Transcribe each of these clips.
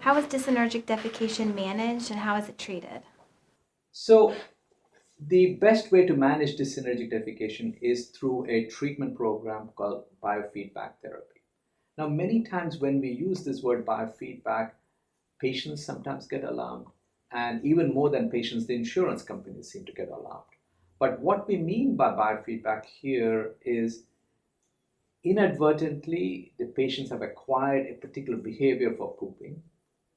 How is dyssynergic defecation managed and how is it treated? So, the best way to manage dyssynergic defecation is through a treatment program called biofeedback therapy. Now, many times when we use this word biofeedback, patients sometimes get alarmed, and even more than patients, the insurance companies seem to get alarmed. But what we mean by biofeedback here is inadvertently the patients have acquired a particular behavior for pooping,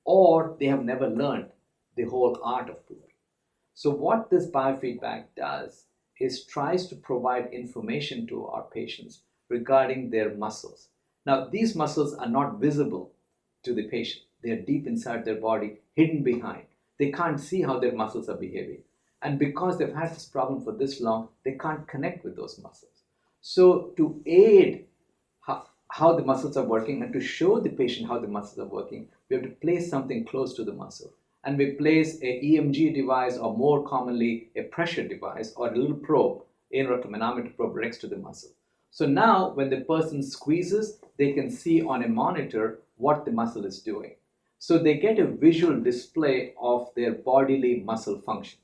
or they have never learned the whole art of pooping. So what this biofeedback does is tries to provide information to our patients regarding their muscles. Now, these muscles are not visible to the patient. They are deep inside their body, hidden behind. They can't see how their muscles are behaving. And because they've had this problem for this long, they can't connect with those muscles. So to aid how, the muscles are working and to show the patient how the muscles are working, we have to place something close to the muscle and we place a EMG device or more commonly a pressure device or a little probe, anorectal probe next to the muscle. So now when the person squeezes, they can see on a monitor what the muscle is doing. So they get a visual display of their bodily muscle function.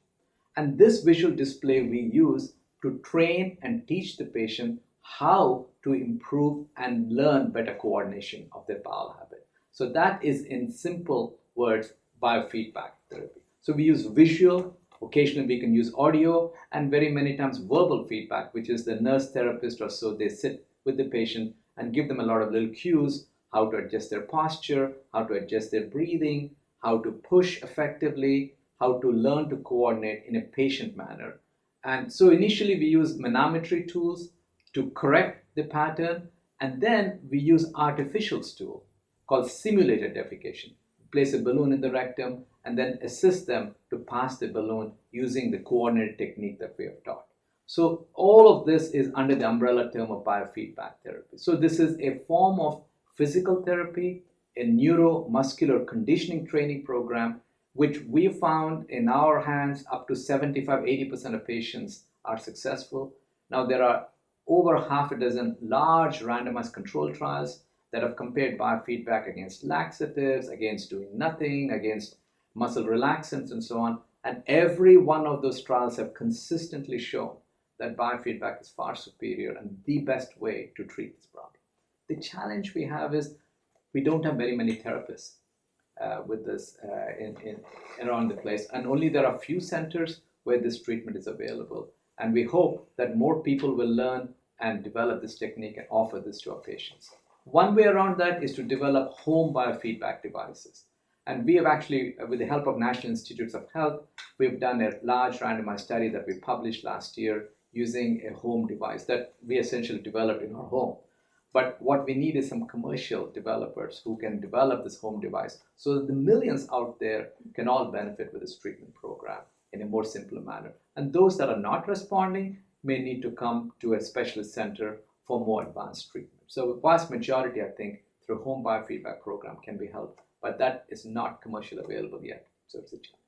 And this visual display we use to train and teach the patient how to improve and learn better coordination of their bowel habit. So that is in simple words biofeedback therapy. So we use visual, occasionally we can use audio, and very many times verbal feedback, which is the nurse therapist or so, they sit with the patient and give them a lot of little cues, how to adjust their posture, how to adjust their breathing, how to push effectively, how to learn to coordinate in a patient manner. And so initially we use manometry tools to correct the pattern, and then we use artificial tool called simulated defecation place a balloon in the rectum, and then assist them to pass the balloon using the coordinated technique that we have taught. So all of this is under the umbrella term of biofeedback therapy. So this is a form of physical therapy, a neuromuscular conditioning training program, which we found in our hands up to 75, 80% of patients are successful. Now there are over half a dozen large randomized control trials that have compared biofeedback against laxatives, against doing nothing, against muscle relaxants, and so on. And every one of those trials have consistently shown that biofeedback is far superior and the best way to treat this problem. The challenge we have is we don't have very many therapists uh, with this uh, in, in, around the place, and only there are a few centers where this treatment is available. And we hope that more people will learn and develop this technique and offer this to our patients. One way around that is to develop home biofeedback devices. And we have actually, uh, with the help of National Institutes of Health, we've done a large randomized study that we published last year using a home device that we essentially developed in our home. But what we need is some commercial developers who can develop this home device so that the millions out there can all benefit with this treatment program in a more simple manner. And those that are not responding may need to come to a specialist center for more advanced treatment. So the vast majority, I think, through home biofeedback program can be helped, but that is not commercially available yet. So it's a challenge.